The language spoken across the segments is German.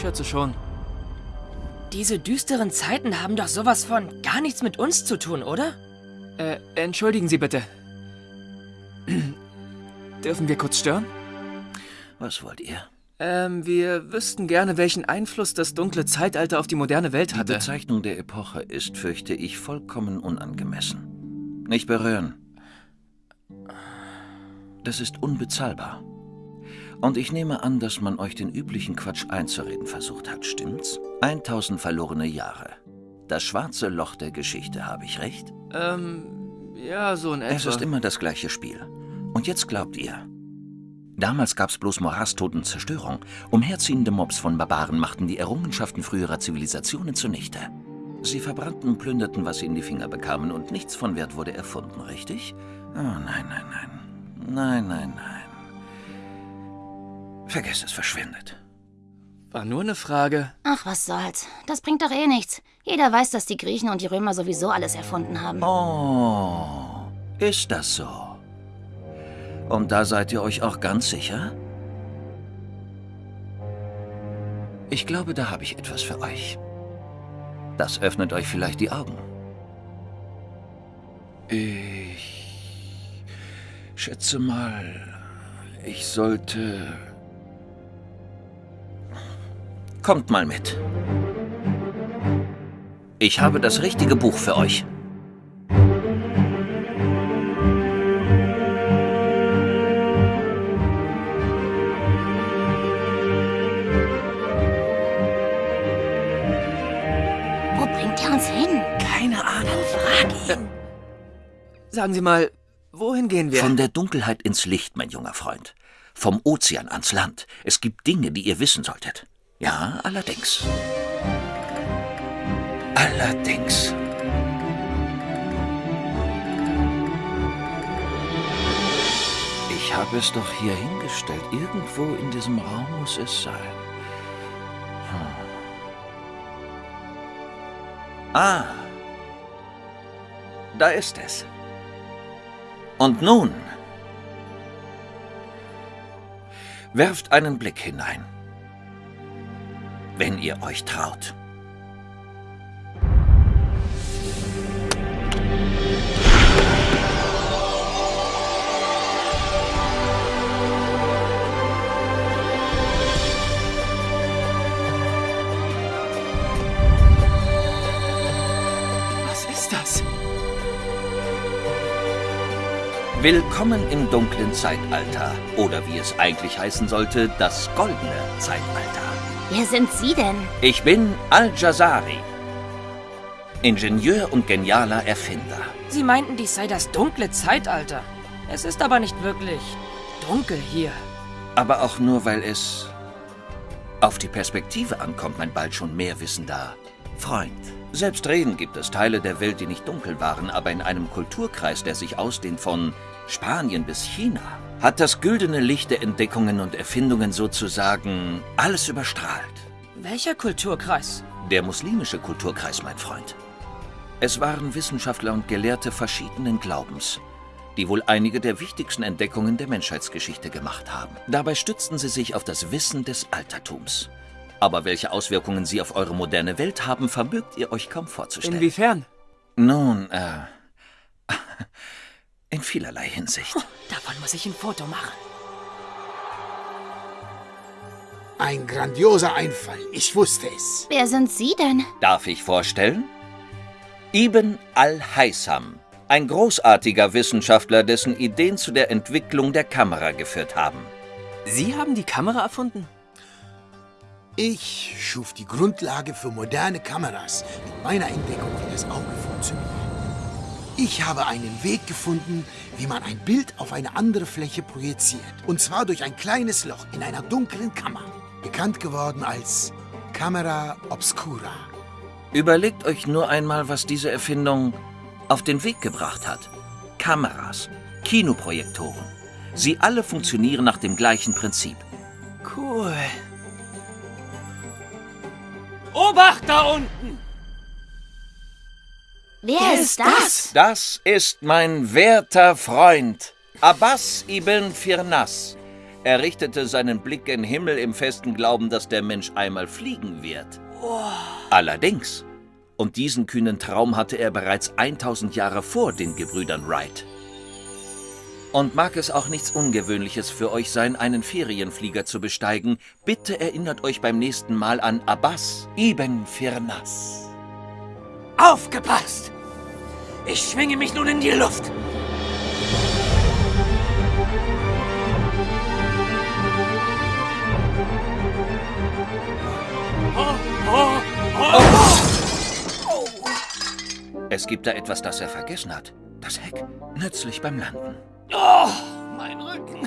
schätze schon. Diese düsteren Zeiten haben doch sowas von gar nichts mit uns zu tun, oder? Äh, entschuldigen Sie bitte. Dürfen wir kurz stören? Was wollt ihr? Ähm, wir wüssten gerne, welchen Einfluss das dunkle Zeitalter auf die moderne Welt Die hatte. Bezeichnung der Epoche ist, fürchte ich, vollkommen unangemessen. Nicht berühren. Das ist unbezahlbar. Und ich nehme an, dass man euch den üblichen Quatsch einzureden versucht hat, stimmt's? 1000 verlorene Jahre. Das schwarze Loch der Geschichte, habe ich recht? Ähm, ja, so in etwa. Es ist immer das gleiche Spiel. Und jetzt glaubt ihr. Damals gab's bloß Morast, und Zerstörung. Umherziehende Mobs von Barbaren machten die Errungenschaften früherer Zivilisationen zunichte. Sie verbrannten und plünderten, was sie in die Finger bekamen, und nichts von Wert wurde erfunden, richtig? Oh nein, nein, nein. Nein, nein, nein. Vergesst es, verschwindet. War nur eine Frage. Ach, was soll's. Das bringt doch eh nichts. Jeder weiß, dass die Griechen und die Römer sowieso alles erfunden haben. Oh, ist das so? Und da seid ihr euch auch ganz sicher? Ich glaube, da habe ich etwas für euch. Das öffnet euch vielleicht die Augen. Ich schätze mal, ich sollte... Kommt mal mit. Ich habe das richtige Buch für euch. Wo bringt er uns hin? Keine Ahnung. Frag ihn. Sagen Sie mal, wohin gehen wir? Von der Dunkelheit ins Licht, mein junger Freund. Vom Ozean ans Land. Es gibt Dinge, die ihr wissen solltet. Ja, allerdings. Allerdings. Ich habe es doch hier hingestellt. Irgendwo in diesem Raum muss es sein. Hm. Ah. Da ist es. Und nun werft einen Blick hinein, wenn ihr euch traut. Was ist das? Willkommen im dunklen Zeitalter. Oder wie es eigentlich heißen sollte, das goldene Zeitalter. Wer sind Sie denn? Ich bin Al-Jazari. Ingenieur und genialer Erfinder. Sie meinten, dies sei das dunkle Zeitalter. Es ist aber nicht wirklich dunkel hier. Aber auch nur, weil es auf die Perspektive ankommt, mein bald schon mehr wissender Freund. Selbstredend gibt es Teile der Welt, die nicht dunkel waren, aber in einem Kulturkreis, der sich ausdehnt von Spanien bis China, hat das güldene Licht der Entdeckungen und Erfindungen sozusagen alles überstrahlt. Welcher Kulturkreis? Der muslimische Kulturkreis, mein Freund. Es waren Wissenschaftler und Gelehrte verschiedenen Glaubens, die wohl einige der wichtigsten Entdeckungen der Menschheitsgeschichte gemacht haben. Dabei stützten sie sich auf das Wissen des Altertums. Aber welche Auswirkungen sie auf eure moderne Welt haben, vermögt ihr euch kaum vorzustellen. Inwiefern? Nun, äh, in vielerlei Hinsicht. Davon muss ich ein Foto machen. Ein grandioser Einfall. Ich wusste es. Wer sind Sie denn? Darf ich vorstellen? Ibn al-Haytham, ein großartiger Wissenschaftler, dessen Ideen zu der Entwicklung der Kamera geführt haben. Sie haben die Kamera erfunden? Ich schuf die Grundlage für moderne Kameras mit meiner Entdeckung, wie das Auge funktioniert. Ich habe einen Weg gefunden, wie man ein Bild auf eine andere Fläche projiziert. Und zwar durch ein kleines Loch in einer dunklen Kammer. Bekannt geworden als Camera Obscura. Überlegt euch nur einmal, was diese Erfindung auf den Weg gebracht hat. Kameras, Kinoprojektoren. Sie alle funktionieren nach dem gleichen Prinzip. Cool. Obacht da unten! Wer, ist das? Das ist mein werter Freund, Abbas ibn Firnas, Er richtete seinen Blick gen Himmel im festen Glauben, dass der Mensch einmal fliegen wird. Allerdings, und diesen kühnen Traum hatte er bereits 1000 Jahre vor den Gebrüdern Wright. Und mag es auch nichts Ungewöhnliches für euch sein, einen Ferienflieger zu besteigen, bitte erinnert euch beim nächsten Mal an Abbas ibn Firnas. Aufgepasst! Ich schwinge mich nun in die Luft. Es gibt da etwas, das er vergessen hat. Das Heck. Nützlich beim Landen. Oh, mein Rücken.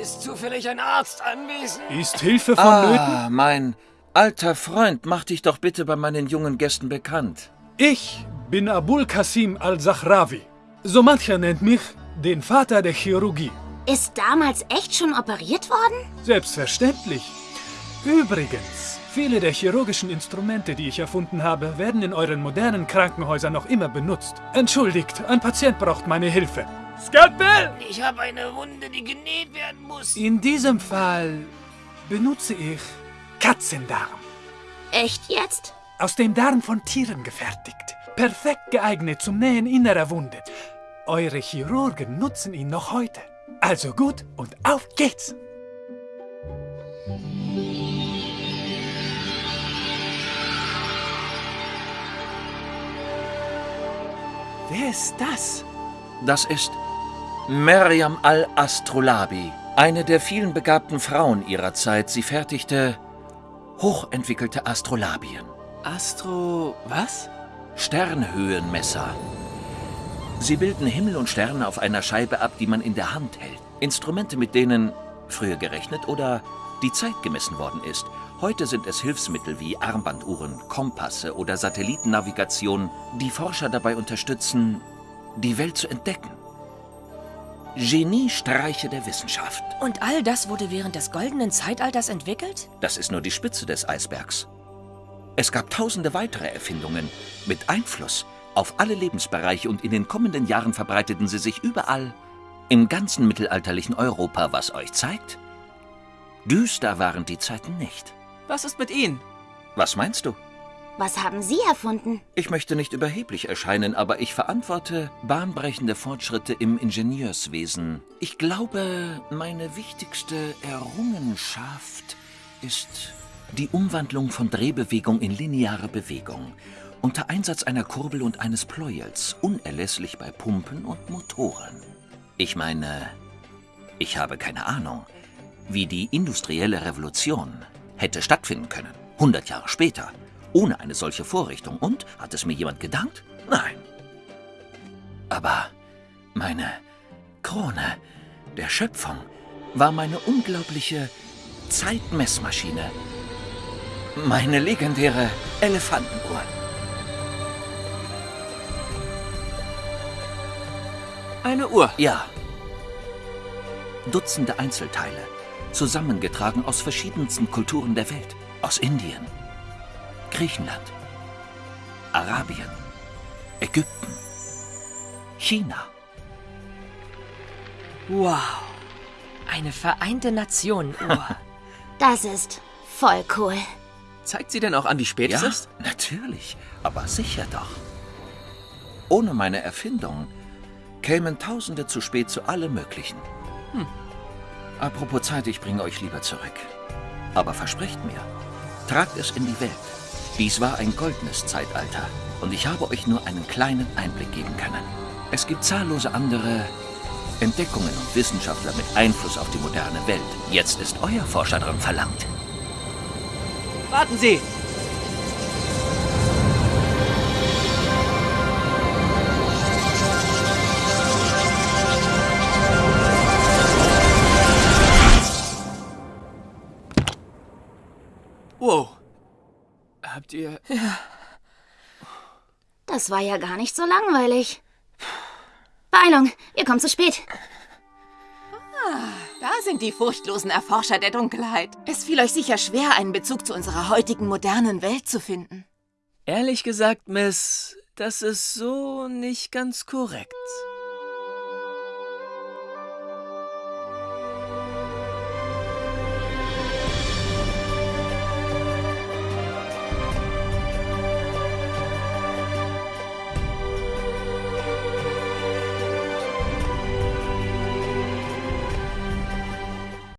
Ist zufällig ein Arzt anwesend? Ist Hilfe vonnöten? Ah, mein alter Freund, mach dich doch bitte bei meinen jungen Gästen bekannt. Ich bin Abul Qasim al-Zahrawi. So mancher nennt mich den Vater der Chirurgie. Ist damals echt schon operiert worden? Selbstverständlich. Übrigens, viele der chirurgischen Instrumente, die ich erfunden habe, werden in euren modernen Krankenhäusern noch immer benutzt. Entschuldigt, ein Patient braucht meine Hilfe. Skalpell! Ich habe eine Wunde, die genäht werden muss. In diesem Fall benutze ich Katzendarm. Echt jetzt? Aus dem Darm von Tieren gefertigt. Perfekt geeignet zum Nähen innerer Wunde. Eure Chirurgen nutzen ihn noch heute. Also gut und auf geht's! Wer ist das? Das ist Meriam al-Astrolabi, eine der vielen begabten Frauen ihrer Zeit. Sie fertigte hochentwickelte Astrolabien, Astro... was? Sternhöhenmesser. Sie bilden Himmel und Sterne auf einer Scheibe ab, die man in der Hand hält. Instrumente, mit denen früher gerechnet oder die Zeit gemessen worden ist. Heute sind es Hilfsmittel wie Armbanduhren, Kompasse oder Satellitennavigation, die Forscher dabei unterstützen, die Welt zu entdecken. Geniestreiche der Wissenschaft. Und all das wurde während des goldenen Zeitalters entwickelt? Das ist nur die Spitze des Eisbergs. Es gab tausende weitere Erfindungen mit Einfluss auf alle Lebensbereiche und in den kommenden Jahren verbreiteten sie sich überall im ganzen mittelalterlichen Europa, was euch zeigt, düster waren die Zeiten nicht. Was ist mit Ihnen? Was meinst du? Was haben Sie erfunden? Ich möchte nicht überheblich erscheinen, aber ich verantworte bahnbrechende Fortschritte im Ingenieurswesen. Ich glaube, meine wichtigste Errungenschaft ist die Umwandlung von Drehbewegung in lineare Bewegung. Unter Einsatz einer Kurbel und eines Pleuels, unerlässlich bei Pumpen und Motoren. Ich meine, ich habe keine Ahnung, wie die industrielle Revolution hätte stattfinden können. 100 Jahre später, ohne eine solche Vorrichtung. Und, hat es mir jemand gedankt? Nein. Aber meine Krone der Schöpfung war meine unglaubliche Zeitmessmaschine. Meine legendäre Elefantenuhr. Eine Uhr. Ja. Dutzende Einzelteile, zusammengetragen aus verschiedensten Kulturen der Welt. Aus Indien, Griechenland, Arabien, Ägypten, China. Wow. Eine vereinte Nation-Uhr. Das ist voll cool. Zeigt sie denn auch an, wie spät Ja, es ist? natürlich, aber sicher doch. Ohne meine Erfindung kämen Tausende zu spät zu allem Möglichen. Hm. Apropos Zeit, ich bringe euch lieber zurück. Aber versprecht mir, tragt es in die Welt. Dies war ein goldenes Zeitalter und ich habe euch nur einen kleinen Einblick geben können. Es gibt zahllose andere Entdeckungen und Wissenschaftler mit Einfluss auf die moderne Welt. Jetzt ist euer Forscher dran verlangt. Warten Sie! Wow. Habt ihr... Das war ja gar nicht so langweilig. Beeilung, ihr kommt zu spät. Da sind die furchtlosen Erforscher der Dunkelheit. Es fiel euch sicher schwer, einen Bezug zu unserer heutigen modernen Welt zu finden. Ehrlich gesagt, Miss, das ist so nicht ganz korrekt.